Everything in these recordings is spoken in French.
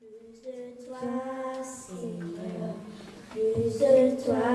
Plus de toi, Seigneur, plus de toi,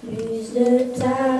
plus de ta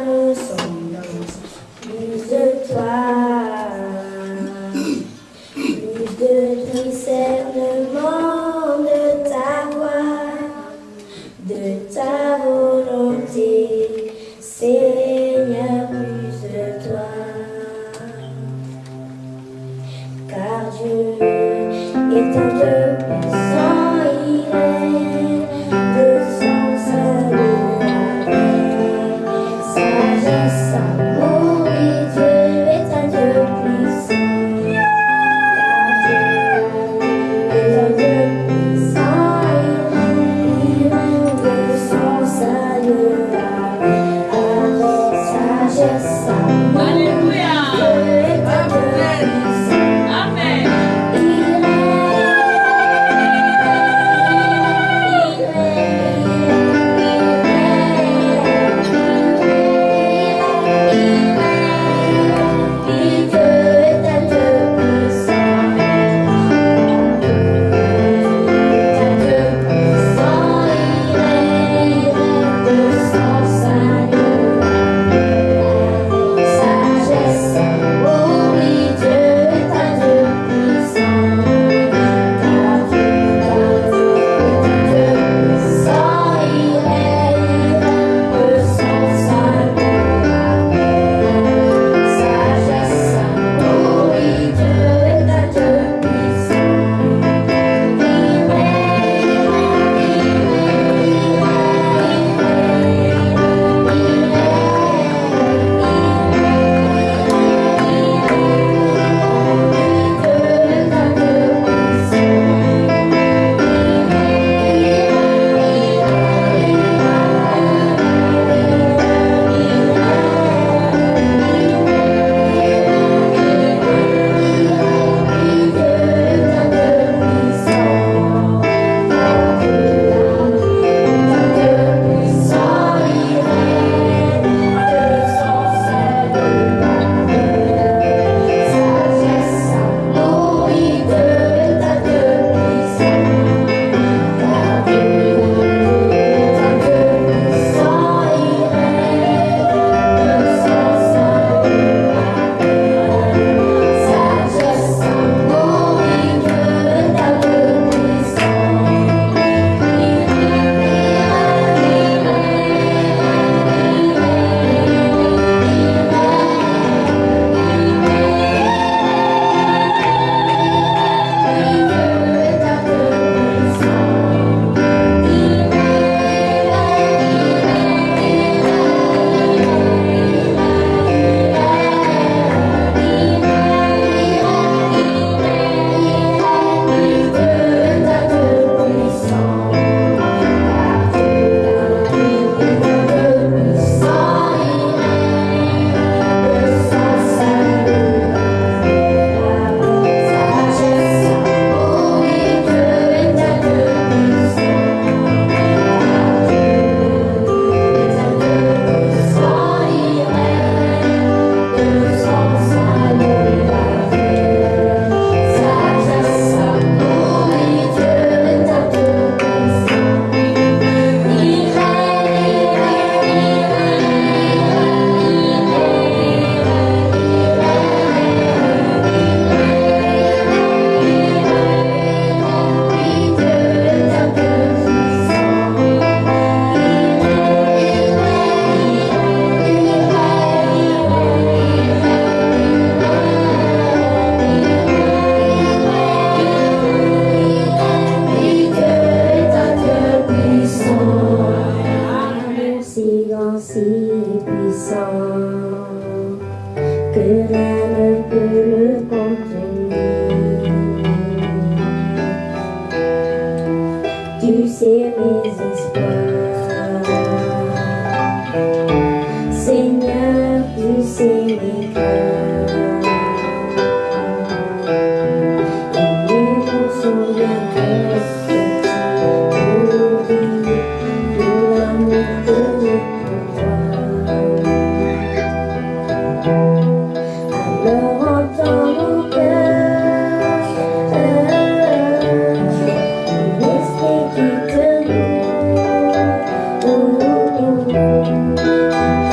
всеми здесь плачут. Música